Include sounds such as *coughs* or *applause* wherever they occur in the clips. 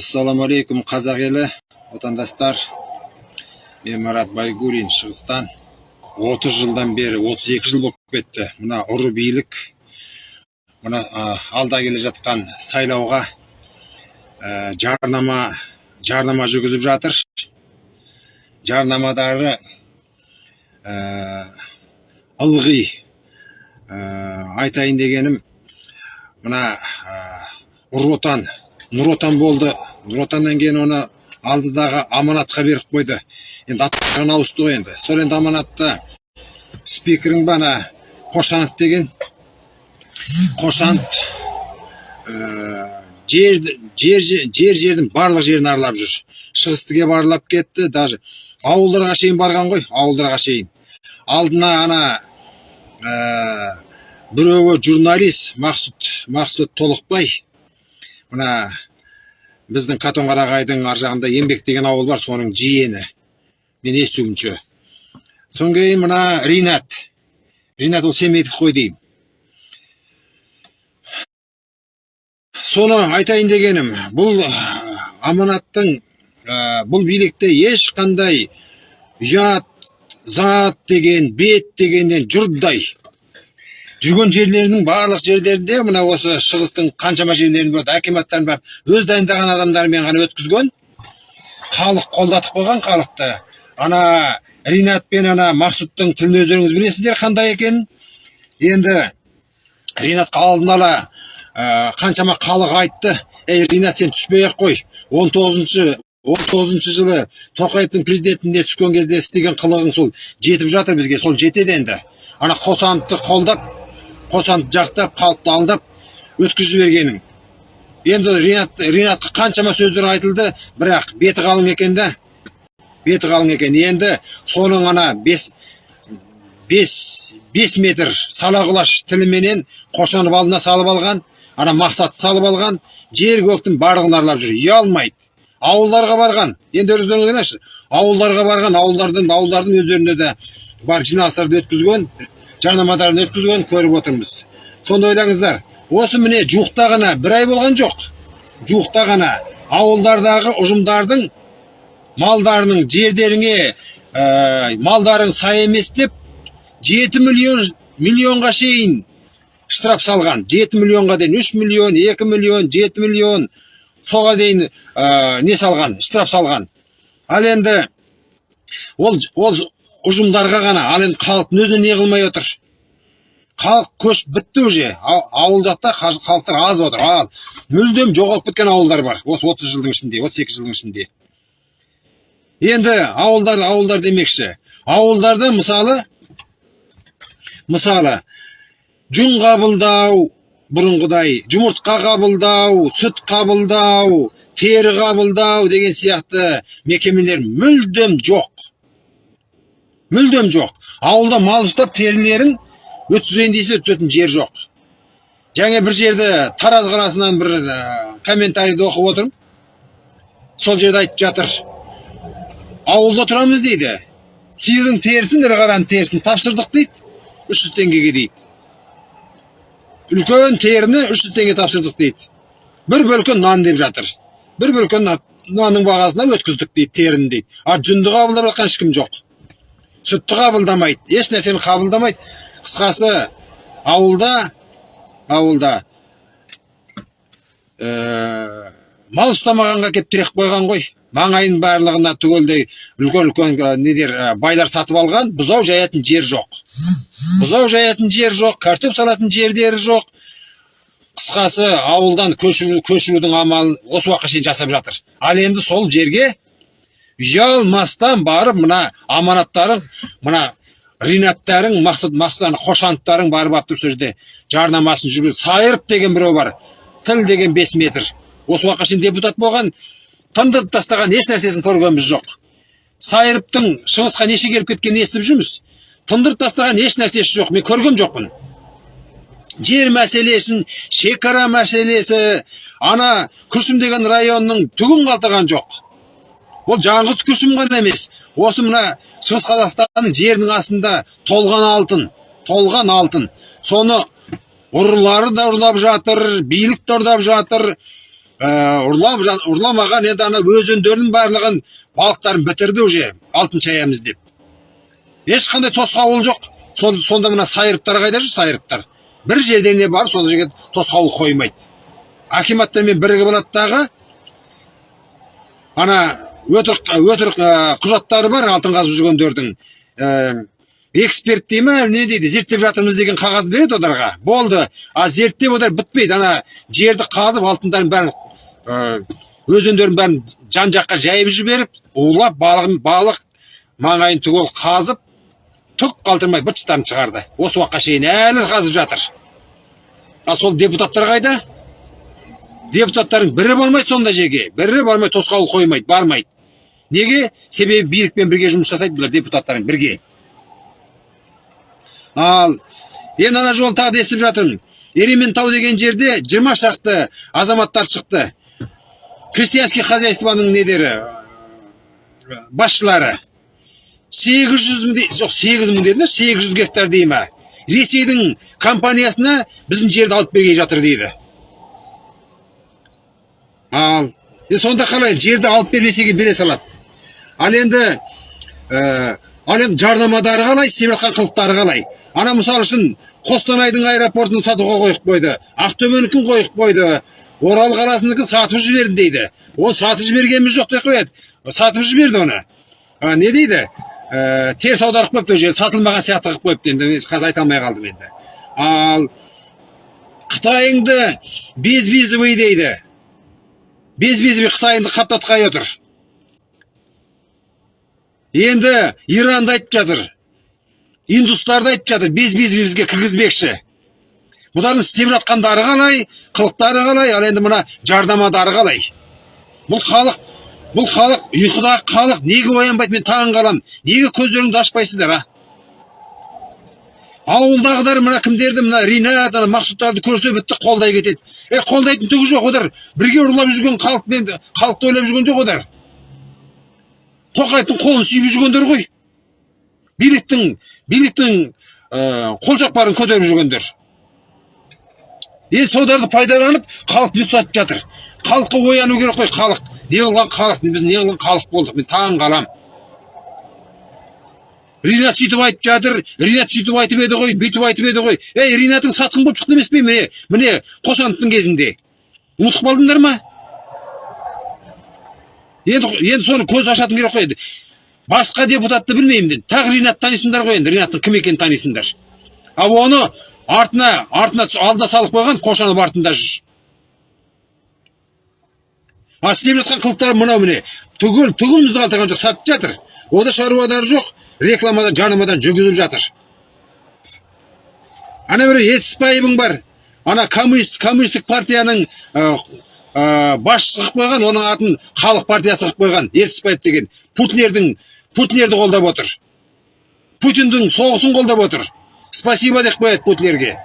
ассалаумағалейкум қазақ елі. Отандастар мен марат байгурин шығыстан. 30 жылдан бері 32 жыл болып кетті. Мына ұры билік мына алда келе жатқан сайлауға ә, жарнама жарнама жүргізіп жатыр. Жарнамадары ә, ылғи ә, айтайын дегенім мына ә, отан нұр отан болды. Нұр отаннан кейін оны алдыдағы аманатқа беріп қойды. Енді аттарын ауысты ғой енді. Сол енді аманатта спикерің ба ана қошанов деген. Қошанов ә, жер, жер, жер жердің барлық жерін аралап жүр. Шығыстыге барлап кетті даже ауылдарға шейін барған ғой ауылдарға шейін. Алдына ана ә, біреуі журналист мақсұт мақсұт толықбай. Мына біздің қатонқарағайдың ар жағында еңбек деген ауыл бар соның жиені. Мен естуімше содан кейін мына ринат. Ринат ол семейдікі қой деймін. Соны айтайын дегенім бұл аманаттың ә, бұл билікте ешқандай ұят зат деген бет дегеннен жұрдай жүрген жерлерінің барлық жерлерінде мына осы шығыстың қаншама жерлерінде болады акиматтарын барып өз дайындаған адамдарымен ғана өткізген халық қолдатып қойған халықты. Ана ринат пен ана мақсұттың тілін өздеріңіз білесіздер қандай екенін енді ринатқа алдын ала ә, қаншама халық айтты. Ей ринат сен түспей ақ қой. Он тоғызыншы он тоғызыншы жылы тоқаевтың президентіне түскен кезде істеген қылығың сол жетіп жатыр бізге. Сол жетеді енді. Ана қосановты қолдап қосанды жақтап халықты алдап өткізіп жібергенің енді ринат ринатқа қаншама сөздер айтылды бірақ беті қалың екен да. Беті қалың екен. Енді соның ана бес бес бес метр сала құлаш тіліменен қошанов алдына салып алған ана мақсатты салып алған жер көктің барлығын аралап жүр. Ұялмайды. Ауылдарға барған. Енді өздеріңіз қараңызшы ауылдарға барған ауылдардың ауылдардың өздеріне де бар жиналыстарды өткізген. Жарнамаларын өткізген көріп отырмыз. Сонда ойлаңыздар. Осы міне жуықта ғана бір ай болған жоқ. Жуықта ғана ауылдардағы ұжымдардың малдарының жердеріңе ә, малдарың сай емес деп жеті миллион миллионға шейін штраф салған. Жеті миллионға дейін үш миллион екі миллион жеті миллион соға дейін ә, не салған штраф салған. Ал енді ол ол ұжымдарға ғана ал енді халықтың өзіне не қылмай отыр? Халық көшіп бітті уже ауыл жақта халықтар аз отыр. Ал мүлдем жоғалып кеткен ауылдар бар осы отыз жылдың ішінде отыз екі жылдың ішінде. Енді ауылдар ауылдар демекші. Ауылдарда мысалы мысалы жүн қабылдау бұрынғыдай жұмыртқа қабылдау сүт қабылдау тері қабылдау деген сияқты мекемелер мүлдем жоқ. Мүлдем жоқ. Ауылда мал ұстап терілерін өткізейін десе өткізетін жер жоқ. Жаңа бір жерді тараз қаласынан бір ә, комментарийді оқып отырмын. Сол жерде айтып жатыр. Ауылда тұрамыз дейді. Сиырдың терісін ірі қараның терісін тапсырдық дейді. үш жүз теңгеге дейді. Үлкен теріні үш жүз теңге тапсырдық дейді. бір бөлкен нан деп жатыр. бір бөлкен нанның бағасына өткіздік дейді теріні дейді. А жүнді қабылдап жатқан ешкім жоқ. Сүтті қабылдамайды еш нәрсені қабылдамайды. Қысқасы ауылда ауылда ә, мал ұстамағанға келіп тіреп қойған ғой. Маңайын барлығына түгелдей үлкен үлкен недер байлар сатып алған бұзау жаятын жер жоқ. Бұзау жаятын жер жоқ картоп салатын жерлері жоқ. Қысқасы ауылдан көшіру, көшірудің амалын осы уақытқа шейін жасап жатыр. Ал енді сол жерге ұялмастан барып мына аманаттарың мына ринаттарың мақсат мақсат қошановтарың барып тұр сол жерде жарнамасын жүргізіп сайырып деген біреу бар тіл деген бес метр. Осы уақытқа шейін депутат болған тындырып тастаған еш нәрсесін көргеніміз жоқ. Сайырыптың шығысқа неше келіп кеткенін естіп жүрміз. Тындырып тастаған еш нәрсесі жоқ мен көрген жоқпын. Жер мәселесін шекара мәселесі ана күршім деген районның түгін қалтырған жоқ. Ол жалғыз күршім ғана емес. Осы мына шығыс қазақстанның жерінің астында толған алтын толған алтын. Соны ұрылары да ұрлап жатыр билік те ұрлап жатыр. Ұрлап жа- ұрламаған енді ана өзендердің барлығын балықтарын бітірді уже алтын шаямыз деп. Ешқандай тосқауыл жоқ. Сол- сонда мына сайырыптар қайда жүр сайырыптар бір жерден барып сол жерге тосқауыл қоймайды. Акиматтармен бірігіп алады дағы. Ана өтірік өтірік ә, құжаттары бар алтын қазып жүргендердің. Ә, эксперт дей ма не дейді? Зерттеп жатырмыз деген қағаз береді оларға. Болды. А зерттеп олар бітпейді. Ана жерді қазып алтындардың бәрін ә, өзендердің бәрін жан жаққа жайып жіберіп улап балығын балық маңайын түгел қазып түк қалдырмай быт шығарды. Осы уақытқа шейін әлі қазып жатыр. А сол депутаттар қайда? Депутаттардың бірі бармайды сондай жерге. Бірі бармайды тосқауыл қоймайды бармайды. Неге? Себебі билікпен бірге жұмыс жасайды бұлар депутаттармен бірге. Ал енді ана жолы тағы да естіп жатырмын ерейментау деген жерде жиырма шақты азаматтар шықты. Крестьянский хозяйствоның недері басшылары. Сегіз жүз мың дей- жоқ сегіз мың деді сегіз жүз гектар дей ма ресейдің компаниясына біздің жерді алып берген жатыр дейді. Ал сонда қалай? Жерді алып бер ресейге бере салады. Ал енді ә, ал енді жарнамадары қалай істеп қылықтары қалай? Ана мысалы үшін қостанайдың аэропортын сатуға қойып қойды ақтөбенікін қойып қойды орал қаласыныкін сатып жіберді дейді. Ол сатып жібергеніміз жоқ деп қояды. Сатып жіберді оны. А, не дейді? Ә, теріс аударып қойыпты ол сатылмаған сияқты қылып қойыпты енді қазір айта алмай қалдым енді. Ал қытайыңды безвизовый дейді. Безвизовый қытайыңды қаптатқалы отыр. Енді иранды айтып жатыр. Индустарды айтып жатыр. Безвизовый бізге кіргізбекші. Бұлардың істеп жатқандары қалай қылықтары қалай ал енді мына жарнамадары қалай? Бұл халық бұл халық ұйқыдағы халық неге оянбайды мен таң қаламын неге көздеріңді ашпайсыздар а? Ауылдағыдар мына кімдерді мына ринат ана мақсұттарды көрсе бітті қолдай кетеді. Е қолдайтын түгі жоқ олар бірге ұрлап жүрген халықпен халықты ойлап жүрген жоқ олар тоқаевтың қолын сүйіп жүргендер ғой. Биліктің биліктің ә, қолжаппарын көтеріп жүргендер. Енді соларды пайдаланып халықты ұйықтатып жатыр? Халыққа ояну керек қой халық. Не қылған халық? Біз не қылған халық болдық? Мен таң қалам. Ринат сөйтіп айтып жатыр. Ринат сөйтіп айтып еді ғой бүйтіп айтып еді ғой. Ей ринатың сатқын болып шықты емес пе міне? Міне қосановтың кезінде. Ұмытып қалдыңдар ма? Енді енді соны көз ашатын керек қой енді басқа депутатты білмеймін енді тағы ринат танисыңдар ғой енді. Ринаттың кім екенін танисыңдар. Ал оны артына артына алдына салып қойған қошанов артында жүр. А істеп жатқан қылықтары мынау міне. Түгел түгімізді қалдырған жоқ сатып жатыр. Ода шаруадары жоқ рекламадан жарнамадан жүргізіп жатыр. Ана бір етіспаевың бар. Ана коммунист коммунистік партияның ә, басшысы қылып қойған оның атын халық партиясы қылып қойған етіспаев деген. Путинердің путинерді қолдап отыр. Путиндің соғысын қолдап отыр. Спасибо деп қояды путинерге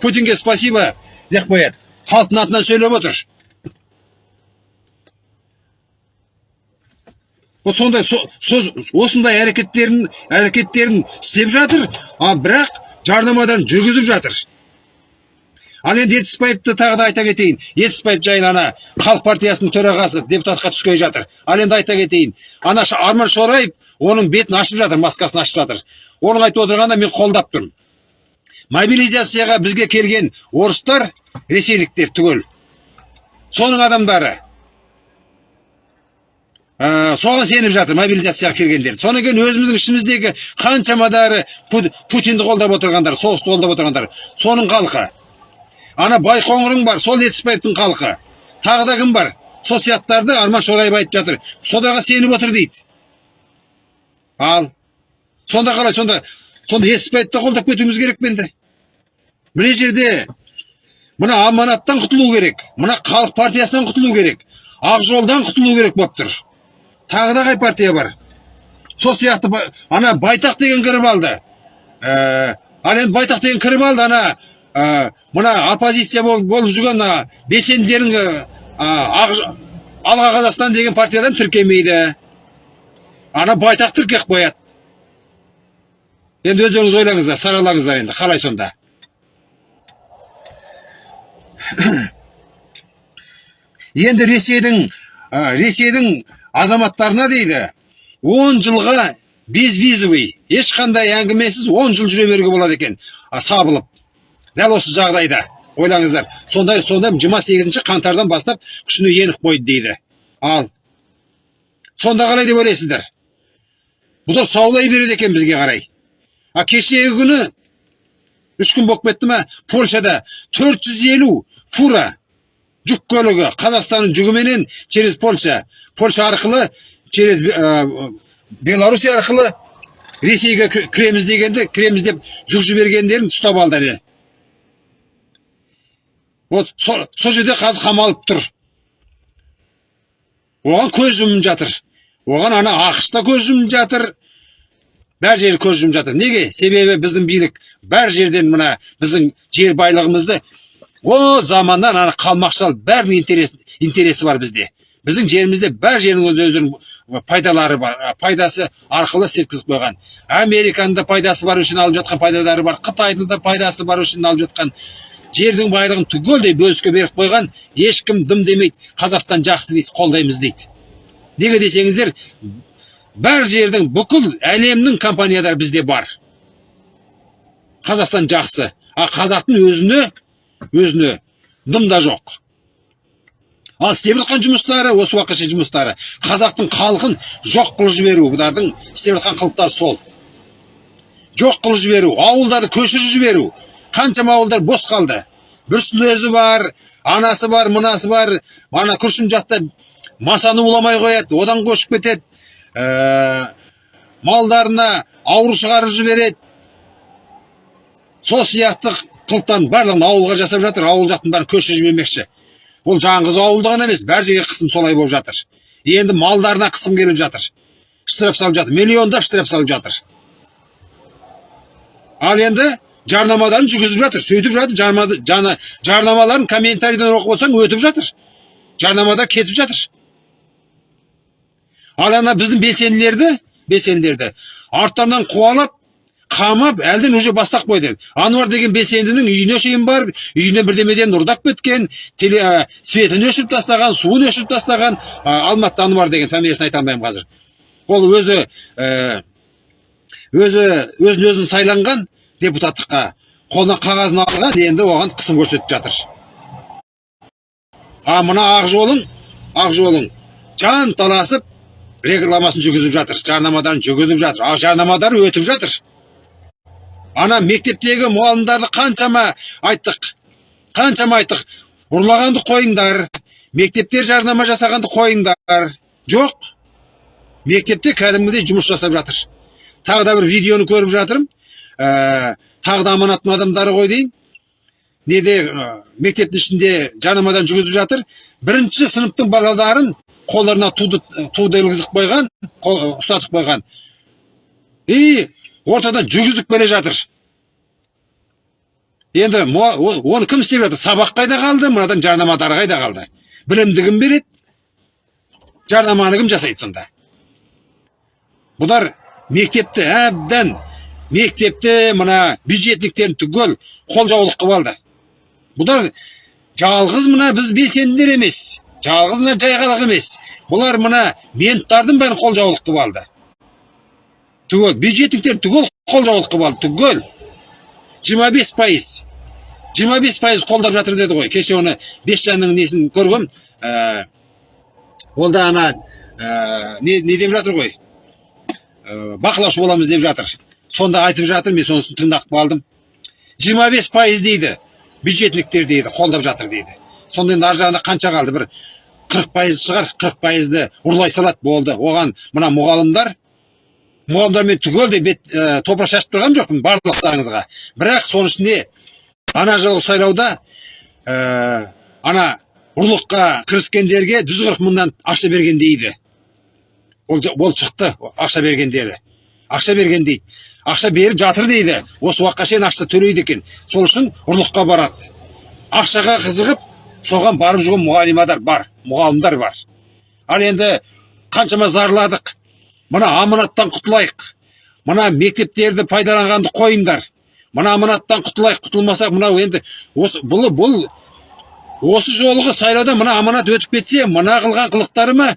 путинге спасибо деп қояды. Халықтың атынан сөйлеп отыр. Сондай со- со- осындай әрекеттерін әрекеттерін істеп жатыр а бірақ жарнамадан жүргізіп жатыр. Ал енді етіспаевты тағы да айта кетейін. Етіспаев жайлы ана халық партиясының төрағасы депутатқа түскелі жатыр. Ал енді айта кетейін. Ана арман шораев оның бетін ашып жатыр маскасын ашып жатыр. Оның айтып отырғанына мен қолдап тұрмын. Мобилизацияға бізге келген орыстар ресейліктер түгел. Соның адамдары ә, соған сеніп жатыр мобилизацияға келгендер. Содан кейін өзіміздің ішіміздегі қаншамадары Пу- путинді қолдап отырғандар соғысты қолдап отырғандар. Соның халқы ана байқоңырың бар сол етіспаевтың халқы. Тағы да кім бар? Сол сияқтыларды арман шораев айтып жатыр. Соларға сеніп отыр дейді. Ал сонда қалай сонда сонда етіспаевты қолдап кетуіміз керек пе енді? Мына жерде мына аманаттан құтылу керек мына халық партиясынан құтылу керек ақ жолдан құтылу керек болып тұр. Тағы да қай партия бар? Сол сияқты ана байтақ деген кіріп алды. Ә, ал енді байтақ деген кіріп алды ана ә, мына оппозиция болып, жүрген белсенділердің алға қазақстан деген партиядан тіркемейді ана байтақ тіркеп қояды. Енді өздеріңіз ойлаңыздар саралаңыздар енді қалай сонда? *coughs* Енді ресейдің ә, ресейдің азаматтарына дейді 10 жылға безвизовый ешқандай әңгімесіз 10 жыл жүре беруге болады екен. Сабылып. Дәл осы жағдайда ойлаңыздар сондай сонда 28 қаңтардан бастап күшіне еніп қойды дейді. Ал сонда қалай деп ойлайсыздар? Бұлар саулай береді екен бізге қарай. А кешегі күні үш күн болып кетті ма польшада 450 фура жүк көлігі қазақстанның жүгіменен через польша польша арқылы через ә, беларусь арқылы ресейге кір- кіреміз дегенде кіреміз деп жүк жібергендерін ұстап алды вот сол жерде қазір қамалып тұр. Оған көз жатыр. Оған ана ақш та көз жатыр. Бәр жері көз жұмып жатыр. Неге? Себебі біздің билік бәр жерден мына біздің жер байлығымызды о заманнан ана қалмақшал бәрінің интерес, интересі бар бізде. Біздің жерімізде бәр жердің өз өздерінің пайдалары бар пайдасы арқылы сеткізіп қойған. Американың да пайдасы бар үшін алып жатқан пайдалары бар қытайдың да пайдасы бар үшін алып жатқан. Жердің байлығын түгелдей бөліске беріп қойған ешкім дым демейді қазақстан жақсы дейді қолдаймыз дейді. Неге десеңіздер бәр жердің бүкіл әлемнің компаниялары бізде бар. Қазақстан жақсы. А қазақтың өзіне өзіне дым да жоқ. Ал істеп жатқан жұмыстары осы уақытқа шейін жұмыстары қазақтың халқын жоқ қылып жіберу бұлардың істеп жатқан қылықтары сол. Жоқ қылып жіберу ауылдарды көшіріп жіберу қаншама ауылдар бос қалды бір сүлезі бар анасы бар мынасы бар ана күршім жақта масаны уламай қояды одан көшіп кетеді ә, малдарына ауру шығарып жібереді сол сияқты қылықтан барлығын ауылға жасап жатыр ауыл жақтың бәрін көшіріп жібермекші бұл жаңғыз ауылда ғана емес бәр жерге қысым солай болып жатыр. Енді малдарына қысым келіп жатыр. Штраф салып жатыр миллиондап штраф салып жатыр. Ал енді жарнамаларын жүргізіп жатыр сөйтіп жатыр жарнамаларын комментарийден оқып болсаң өтіп жатыр жарнамада кетіп жатыр ал ана біздің белсенділерді белсенділерді арттарынан қуалап қамап әлден уже бастап қойды ануар деген белсендінің үйіне шейін барып үйіне бірдемеден ұрдап кеткен ә, светін өшіріп тастаған суын өшіріп тастаған ә, алматы ануар деген фамилиясын айта алмаймын қазір ол өзі ә, өзі өзін өзін сайланған депутаттыққа қолына қағазын алған енді оған қысым көрсетіп жатыр. А мына ақ жолың ақ жолың жан таласып рекламасын жүргізіп жатыр жарнамадан жүргізіп жатыр а жарнамадары өтіп жатыр. Ана мектептегі мұғалімдарды қаншама айттық қаншама айттық. Ұрлағанды қойыңдар мектептер жарнама жасағанды қойыңдар. Жоқ мектепте кәдімгідей жұмыс жасап жатыр. Тағы да бір видеоны көріп жатырмын. Ә, тағы да аманаттың адамдары ғой дейін. Неде ә, мектептің ішінде жарнамадан жүргізіп жатыр. Бірінші сыныптың балаларын қолдарына туды туды ілгізіп қойған ұстатып қойған. И ортадан жүргізіп келе жатыр. Енді оны кім істеп жатыр? Сабақ қайда қалды? Мынадан жарнамадары қайда қалды? Білімді кім береді. Жарнаманы кім жасайды сонда? Бұлар мектепті әбден мектепті мына бюджетниктерін түгел қолжаулық қылып алды. Бұлар жалғыз мына біз белсенділер емес жалғыз мына жайғалық емес. Бұлар мына менттардың бәрін қолжаулық қылып алды. Түгел бюджетниктер түгел қолжаулық қылып алды түгел. Жиырма бес пайыз жиырма бес пайыз қолдап жатыр деді ғой. Кеше оны бесжанның несін көргем ә, ол да ана ә, не, не деп жатыр ғой? Ә, бақылаушы боламыз деп жатыр. Сонда айтып жатыр мен сонысын тыңдап қалдым жиырма бес пайыз дейді бюджетниктер дейді қолдап жатыр дейді. Сонда енді ар жағында қанша қалды? бір қырық пайыз шығар қырық пайызды ұрлай салады болды. Оған мына мұғалімдар мұғалімдармен түгелдей бет ә, топырақ шашып тұрған жоқпын барлықтарыңызға бірақ соның ішінде ана жылғы сайлауда ә, ана ұрлыққа кіріскендерге жүз қырық мыңнан ақша берген дейді. Ол, ол шықты ақша бергендері. Ақша берген дейді. Ақша беріп жатыр дейді. Осы уақытқа шейін ақша төлейді екен. Сол үшін ұрлыққа барады. Ақшаға қызығып соған барып жүрген мұғалимадар бар мұғалімдер бар. Ал енді қаншама зарладық мына аманаттан құтылайық. Мына мектептерді пайдаланғанды қойыңдар. Мына аманаттан құтылайық құтылмасақ мынау енді осы бұл бұл осы жолғы сайлауда мына аманат өтіп кетсе мына қылған қылықтарыма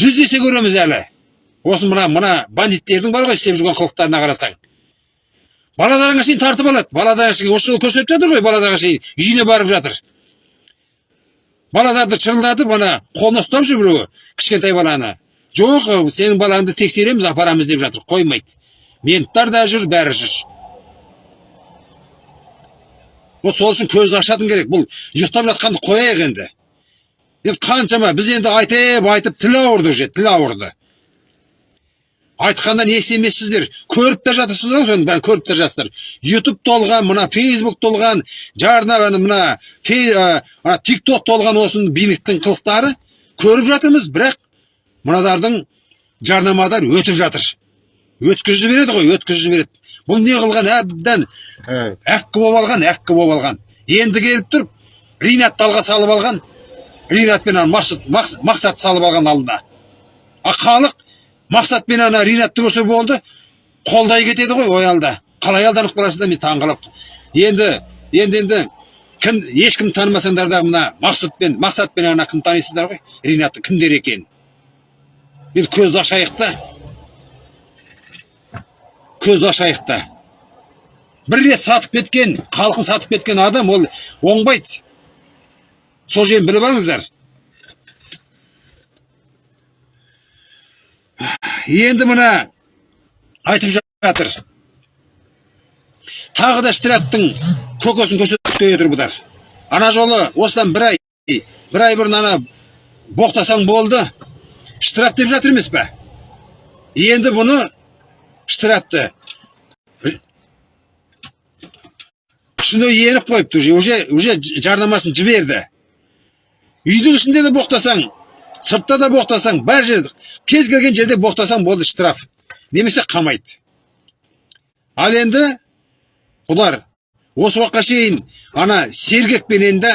жүз есе көреміз әлі. Осы мына мына бандиттердің бар ғой істеп жүрген қылықтарына қарасаң. Баладарыңа шейін тартып алады. Баладарыңа шейін осы жолы көрсетіп жатыр ғой баладарыңа шейін үйіне барып жатыр. Балаларды шырылдатып ана қолына ұстап жүр біреуі кішкентай баланы. Жоқ сенің балаңды тексереміз апарамыз деп жатыр қоймайды. Менттар да жүр бәрі жүр. Вот сол үшін көзді ашатын керек. Бұл ұйықтап жатқанды қояйық енді. Енді қаншама біз енді айтып айтып тіл ауырды уже тіл ауырды. Айтқаннан ес емессіздер? Көріп те жатырсыздар ғой соның бәрін көріп те жатсыздар. Ютуб толған мына фейсбук толған жарна мына тик ток толған осы биліктің қылықтары көріп жатырмыз бірақ мынадардың жарнамадар өтіп жатыр. Өткізіп жібереді ғой өткізіп жібереді. Бұл не қылған? Әбден әккі болып алған әккі болып алған. Енді келіп тұрып ринатты алға салып алған. Ринат пен мақсат, мақсат салып алған алдына. А халық мақсат пен ана ринатты көрсе болды. Қолдай кетеді ғой оялда қалай алданып қаласыздар мен таңқалып енді енді енді кім ешкім танымасаңдар да мына мақсат пен мақсат пен ана кім танисыздар ғой? Ринатты кімдер екенін енді көзді ашайық та. Көзді ашайық та. Бір рет сатып кеткен халқын сатып кеткен адам ол оңбайды сол жерін біліп алыңыздар. Енді мына айтып жатыр. Тағы да штрафтың көкесін көрсетіп отыр бұдар ана жолы осыдан бір ай бір ай бұрын ана боқтасаң болды. Штраф деп жатыр емес па енді бұны штрафты күшіне еніп қойыпты уже уже жарнамасын жіберді. Үйдің ішінде де боқтасаң сыртта да боқтасаң бар жерде кез келген жерде боқтасаң болды штраф. Немесе қамайды. Ал енді бұлар осы уақытқа шейін ана сергекпенен де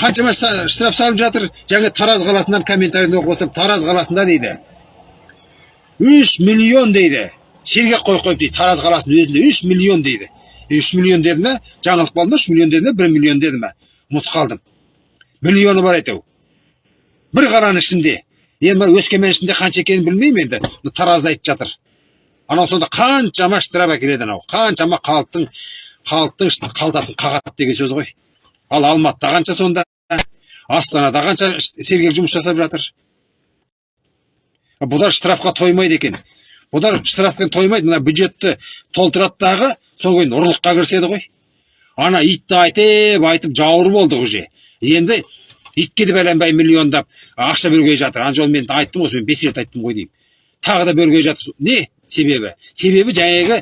қаншама штраф салып жатыр. Жаңа тараз қаласынан комментарийді оқып тараз қаласында дейді. Үш миллион дейді. Сергек қойып қойып дейді тараз қаласының өзінде үш миллион дейді. Үш миллион деді ма жаңалық болды ма үш миллион деді ма бір миллион деді ма ұмытып қалдым. Миллионы бар әйтеу бір қаланың ішінде енді өскемен ішінде қанша екенін білмеймін енді таразда айтып жатыр анау сонда қаншама штраф әкеледі анау қаншама халықтың халықтың қалтасын қағады деген сөз ғой ал алматыда қанша сонда астанада қанша сергек жұмыс жасап жатыр бұлар штрафқа тоймайды екен бұлар штрафпен тоймайды мына бюджетті толтырады дағы содан кейін ұрлыққа кіріседі ғой ана итті айтып айтып жауыр болды уже енді итке де бәленбай миллиондап ақша бөлгей жатыр. Ана жолы мен айттым осы мен бес рет айттым ғой деймін. Тағы да бөлгей жатыр. Не себебі? Себебі жаңағы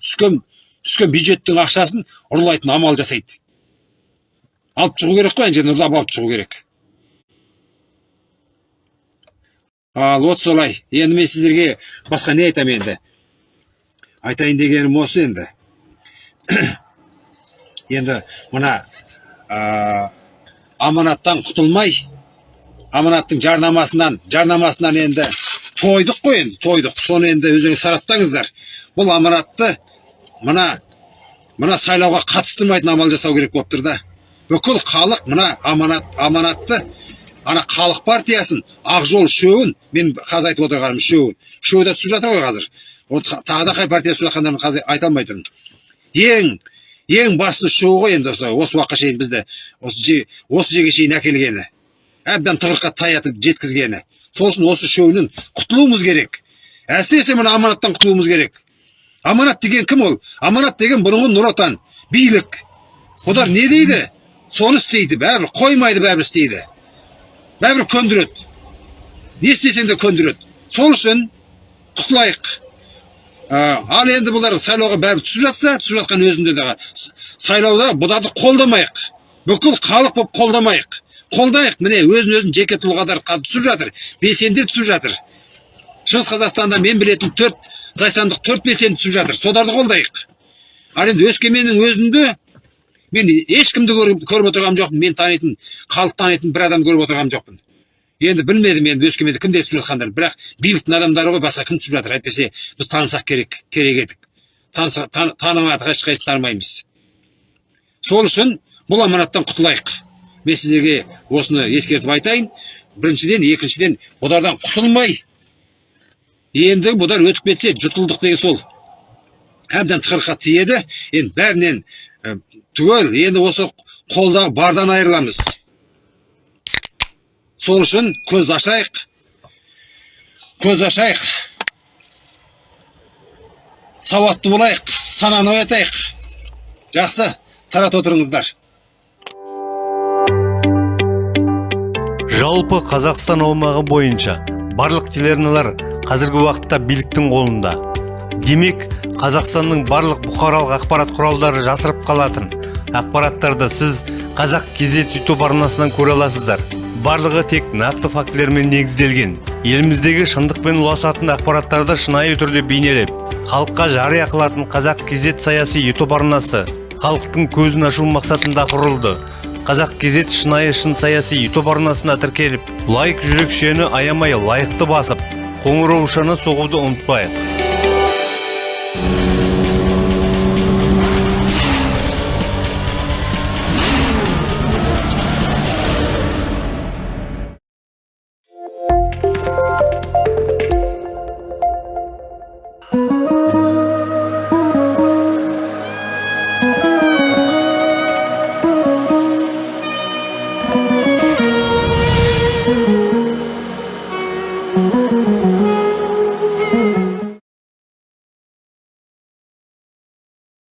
түскен түскен бюджеттің ақшасын ұрлайтын амал жасайды. Алып шығу керек қой ана жерден ұрлап алып шығу керек. Ал вот солай. Енді мен сіздерге басқа не айтамын енді? Айтайын дегенім осы енді. *coughs* Енді мына аманаттан құтылмай аманаттың жарнамасынан жарнамасынан енді тойдық қой енді тойдық. Соны енді өзіңіз сараптаңыздар. Бұл аманатты мына мына сайлауға қатыстырмайтын амал жасау керек болып тұр да. Бүкіл халық мына аманат аманатты ана халық партиясын ақ жол үшеуін мен қазір айтып отырғаным үшеуін үшеуі де түсіп жатыр ғой қазір. Тағы да қай партия түсіп жатқандарын қазір айта алмай тұрмын ең ең басты үшеуі ғой енді осы осы уақытқа шейін бізді осы осы жерге шейін әкелгені. Әбден тығырыққа таятып жеткізгені. Сол үшін осы үшеуінен құтылуымыз керек. Әсіресе мына аманаттан құтылуымыз керек. Аманат деген кім ол? Аманат деген бұрынғы нұр отан билік. Олар не дейді? Соны істейді бәрібір қоймайды бәрібір істейді. Бәрібір көндіреді. Не істесең де көндіреді. Сол үшін құтылайық. Ал енді бұлар сайлауға бәрібір түсіп жатса түсіп жатқан өзінде де сайлауда бұларды қолдамайық. Бүкіл халық болып қолдамайық. Қолдайық. Міне өзін өзін жеке тұлғадар түсіп жатыр белсенділер түсіп жатыр. Шығыс қазақстанда мен білетін төрт зайсандық төрт белсенді түсіп жатыр. Соларды қолдайық. Ал енді өскеменнің өзінде мен ешкімді көріп отырған жоқпын. Мен танитын халық танитын бір адам көріп отырған жоқпын. Енді білмедім енді өскеменде кімдер түсіп жатқандарын бірақ биліктің адамдары ғой басқа кім түсіп жатыр? Әйтпесе біз танысақ керек керек едік. Танымадық ешқайсысын танымаймыз. Сол үшін бұл аманаттан құтылайық. Мен сіздерге осыны ескертіп айтайын. Біріншіден екіншіден бұлардан құтылмай. Енді бұлар өтіп кетсе жұтылдық деген сол. Әбден тықырыққа тиеді енді бәрінен түгел. Енді осы қолдағы бардан айырыламыз. Сол үшін көз ашайық. Көз ашайық. Сауатты болайық сананы оятайық. Жақсы тарата отырыңыздар. Жалпы қазақстан аумағы бойынша барлық телеарналар қазіргі уақытта биліктің қолында. Демек қазақстанның барлық бұқаралық ақпарат құралдары жасырып қалатын ақпараттарды сіз қазақ кезет ютуб арнасынан көре аласыздар. Барлығы тек нақты фактілермен негізделген. Еліміздегі шындықпен ұласатын ақпараттарды шынайы түрде бейнелеп халыққа жария қылатын қазақ кезет саяси ютуб арнасы халықтың көзін ашу мақсатында құрылды. Қазақ кезет шынайы шын саяси ютуб арнасына тіркеліп лайк жүрекшені аямай лайықты басып қоңыраушаны соғуды ұмытпайық.